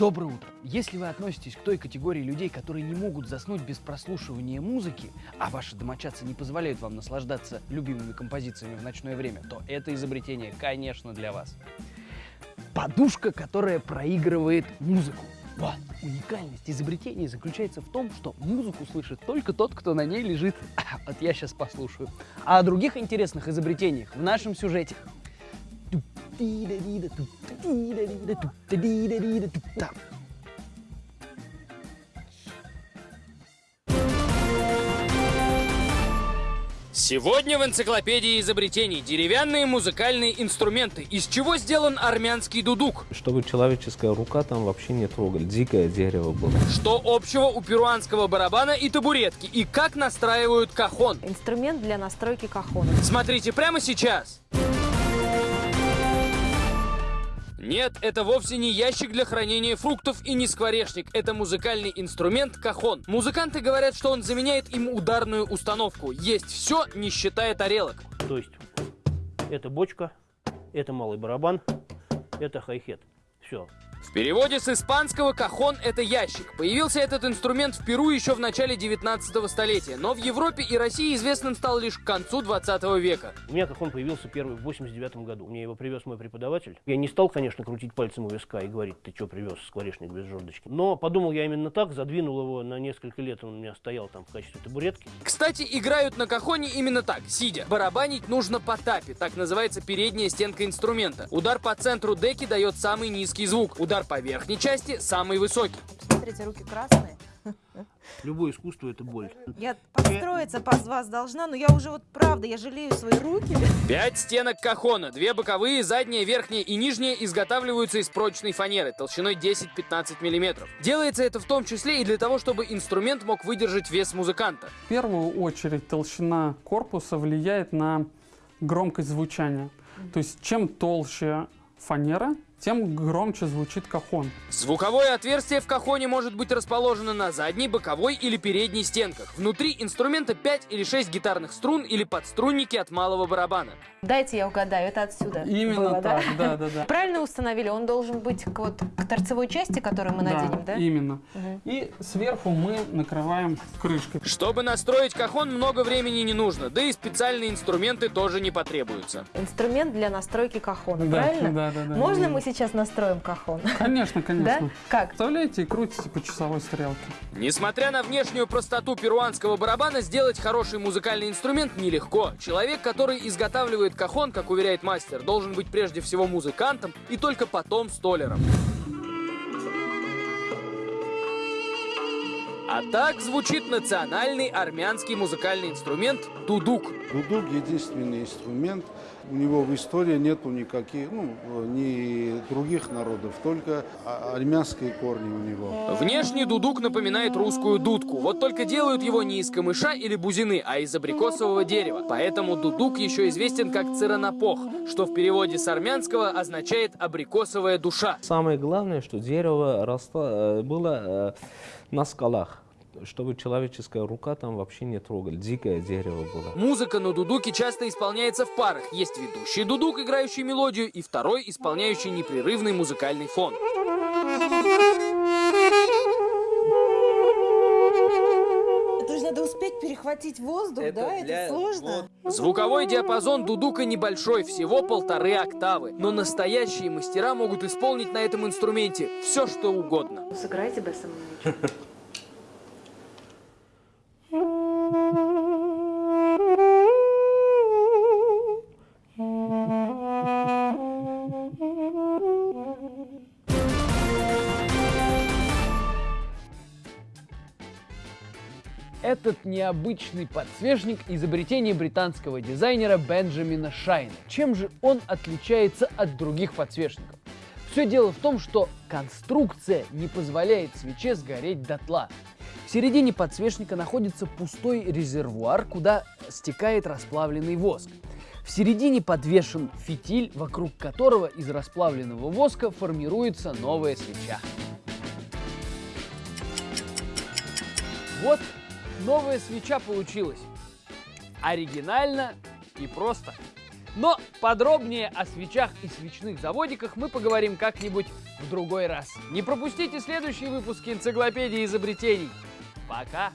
Доброе утро! Если вы относитесь к той категории людей, которые не могут заснуть без прослушивания музыки, а ваши домочадцы не позволяют вам наслаждаться любимыми композициями в ночное время, то это изобретение, конечно, для вас. Подушка, которая проигрывает музыку. Вот. Уникальность изобретения заключается в том, что музыку слышит только тот, кто на ней лежит. Вот я сейчас послушаю. А о других интересных изобретениях в нашем сюжете. Сегодня в энциклопедии изобретений деревянные музыкальные инструменты. Из чего сделан армянский дудук? Чтобы человеческая рука там вообще не трогали. Дикое дерево было. Что общего у перуанского барабана и табуретки? И как настраивают кахон? Инструмент для настройки кахона. Смотрите прямо сейчас. Нет, это вовсе не ящик для хранения фруктов и не скворечник. Это музыкальный инструмент кахон. Музыканты говорят, что он заменяет им ударную установку. Есть все, не считая тарелок. То есть это бочка, это малый барабан, это хай-хет. Все. В переводе с испанского кахон – это ящик. Появился этот инструмент в Перу еще в начале 19 столетия, но в Европе и России известным стал лишь к концу 20 века. У меня кахон появился первый в 89 году. Мне его привез мой преподаватель. Я не стал, конечно, крутить пальцем у виска и говорить, ты что привез скворечник без жердочки. Но подумал я именно так, задвинул его на несколько лет, он у меня стоял там в качестве табуретки. Кстати, играют на кахоне именно так, сидя. Барабанить нужно по тапе, так называется передняя стенка инструмента. Удар по центру деки дает самый низкий звук. Удар по верхней части самый высокий. Смотрите, руки красные. Любое искусство – это боль. Я подстроиться под вас должна, но я уже вот правда, я жалею свои руки. Пять стенок кахона. Две боковые, задняя, верхняя и нижняя изготавливаются из прочной фанеры толщиной 10-15 мм. Делается это в том числе и для того, чтобы инструмент мог выдержать вес музыканта. В первую очередь толщина корпуса влияет на громкость звучания. То есть чем толще фанера, тем громче звучит кахон. Звуковое отверстие в кахоне может быть расположено на задней, боковой или передней стенках. Внутри инструмента 5 или 6 гитарных струн или подструнники от малого барабана. Дайте я угадаю, это отсюда Именно было, так, да? да, да, да. Правильно установили, он должен быть к, вот, к торцевой части, которую мы наденем, да? именно. Мгм. И сверху мы накрываем крышкой. Чтобы настроить кахон, много времени не нужно, да и специальные инструменты тоже не потребуются. Инструмент для настройки кахона, Да, правильно? да, да, да, Можно именно. мы сейчас настроим кахон? Конечно, конечно. Да? Как? Вставляете и крутите по часовой стрелке. Несмотря на внешнюю простоту перуанского барабана, сделать хороший музыкальный инструмент нелегко. Человек, который изготавливает кахон, как уверяет мастер, должен быть прежде всего музыкантом и только потом столером. А так звучит национальный армянский музыкальный инструмент дудук. Дудук – единственный инструмент. У него в истории нету никаких, ну, ни других народов, только а- армянские корни у него. Внешне дудук напоминает русскую дудку, вот только делают его не из камыша или бузины, а из абрикосового дерева. Поэтому дудук еще известен как циранопох, что в переводе с армянского означает абрикосовая душа. Самое главное, что дерево росло, э, было э, на скалах. Чтобы человеческая рука там вообще не трогали. Дикое дерево было. Музыка на дудуке часто исполняется в парах. Есть ведущий дудук, играющий мелодию, и второй, исполняющий непрерывный музыкальный фон. Это же надо успеть перехватить воздух, да? Это сложно. Звуковой диапазон дудука небольшой, всего полторы октавы. Но настоящие мастера могут исполнить на этом инструменте все, что угодно. Сыграйте бы Этот необычный подсвечник – изобретение британского дизайнера Бенджамина Шайна. Чем же он отличается от других подсвечников? Все дело в том, что конструкция не позволяет свече сгореть дотла. В середине подсвечника находится пустой резервуар, куда стекает расплавленный воск. В середине подвешен фитиль, вокруг которого из расплавленного воска формируется новая свеча. Вот новая свеча получилась. Оригинально и просто. Но подробнее о свечах и свечных заводиках мы поговорим как-нибудь в другой раз. Не пропустите следующие выпуски энциклопедии изобретений. Пока!